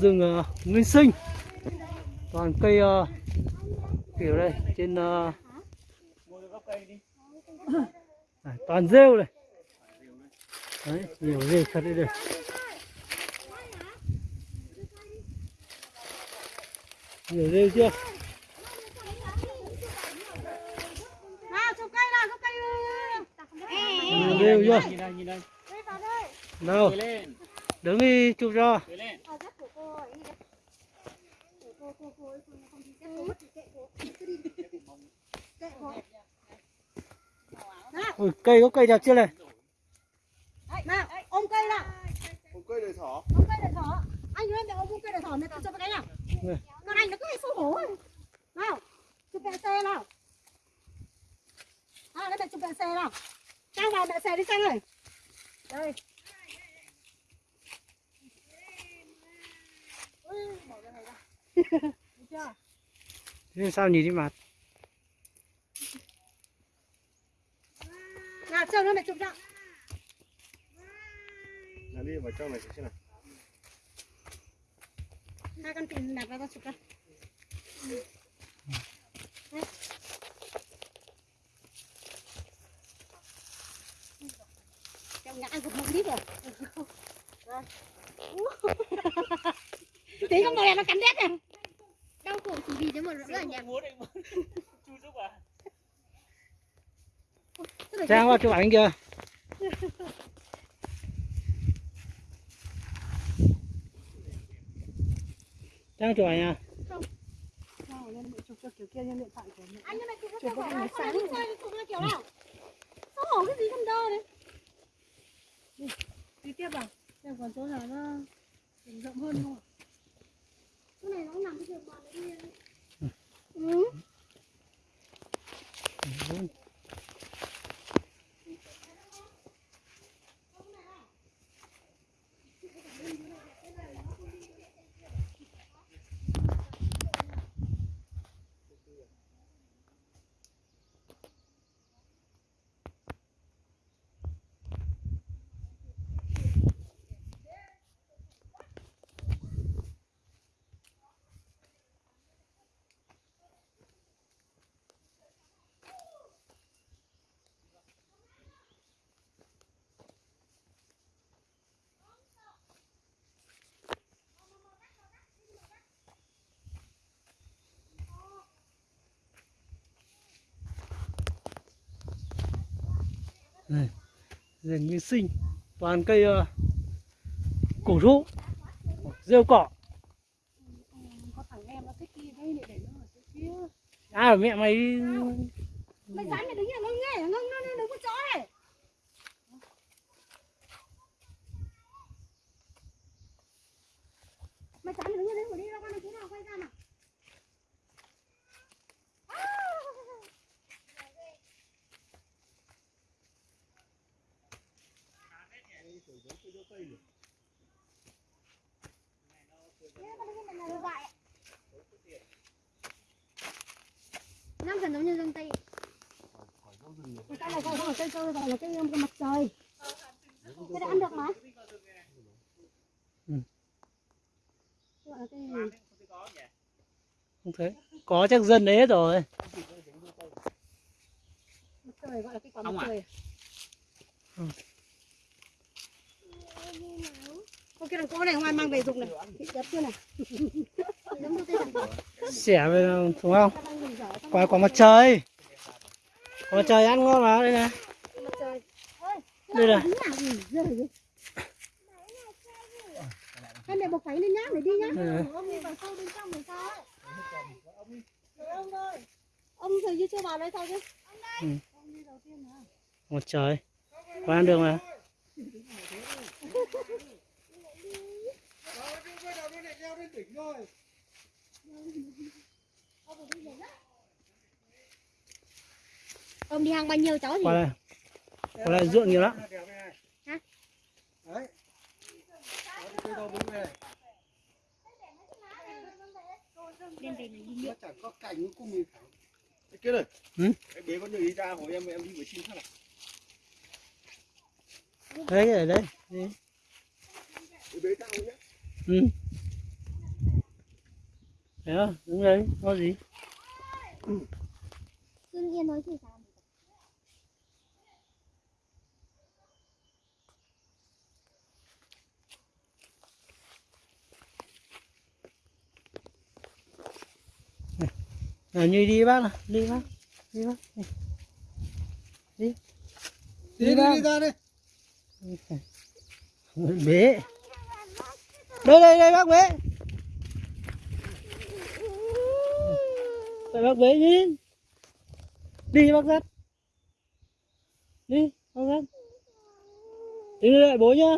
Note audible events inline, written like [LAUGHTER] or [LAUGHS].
rừng uh, nguyên sinh. Toàn cây uh, kiểu đây trên uh, à, toàn rêu này. Đấy nhiều rêu thật đấy đây. Nhiều rêu chưa? Nào nào nhiều rêu chưa? lên, đứng đi chụp cho cười lên. ở rất của cô ấy đi đây Để cô cô cô ấy không không thì cô thì kệ cô cứ đi kệ cô Ui, cây có cây đẹp chưa này? Đấy, nào ôm cây nào. Một cây để thỏ. ôm cây để thỏ. Anh ơi mẹ ôm cây để thỏ mẹ tự chụp cái nào. Này. con anh nó cứ hay xấu hổ nào chụp mẹ xe nào. À đây mẹ chụp mẹ xe nào. Trang vào mẹ xe đi trang ơi đây Ui, bỏ cái này ra. Được chưa? Thế sao nhìn đi mặt nào chờ nữa mẹ chụp cho Là đi vào trong này xem nào. hai con tiền đặt vào tao chụp cho Đấy. Trong ngã gục một lít rồi Đây. [LAUGHS] tí con bò này nó cắn đét này vì thế mà rất là nhạt. [LAUGHS] à? trang qua chụp ảnh kìa trang chụp ảnh à? Chụp cho kiểu kia như điện thoại của mẹ anh nhưng mà chụp có phải cái sáng chơi chụp nó kiểu nào? Xấu hổ cái gì con đơ đấy đi tiếp vào xem còn chỗ nào nó rộng hơn không ạ? Cái này nó nằm cái giường bò đấy ừ. Này rừng nguyên sinh toàn cây uh, cổ thụ rêu cỏ có thằng em nó thích đi đây để nó ở kia à mẹ mày mày dám mày đứng ở ngưng nghe ngưng nó đứng một chỗ này. Mày dám mày đứng ở đấy mà đi ra con này chú nào quay ra nào. Gần giống như răng tay cái này không phải cây cơ gọi là cây cái mặt trời cái này ăn được mà Ừ. là không thấy có chắc dân đấy hết rồi mặt trời gọi là cây quả mặt à? trời Ừ. Con kia đằng cô này ngoài mang về dùng này. Đẹp chưa này? Xẻ về đúng không? Quả quả mặt trời. Quả mặt trời ăn ngon mà đây này. Mặt trời ơi đây này. Hai mẹ bọc váy lên nhá để đi nhá. Đây này. Ông đi vào sâu bên trong rồi sao ấy Rồi ông ơi. Ông thời như chưa vào đây sao chứ. Ừ. Ông đi đầu tiên hả mặt trời. Có ăn được mà ông đi hàng bao nhiêu cháu gì qua đây qua đây ruộng nhiều lắm Đấy. Cây đâu đứng về. này đi chẳng có cành. Cái kia này. Ừ? Em bế con đi ra hỏi em em đi với chim khác nào. đấy ở đây Đấy. Em bế tao nhé. ừ. Thế à, đứng đấy, có gì? Xuân Yên nói gì sao? À, như đi bác nào, đi bác, đi bác. Đi. Đi đi bác. đi ra đi. Bế. Đây đây đây bác bế. Tại bác bế đi. Đi bác dắt. Đi, bác dắt. Đi lại bố nhá.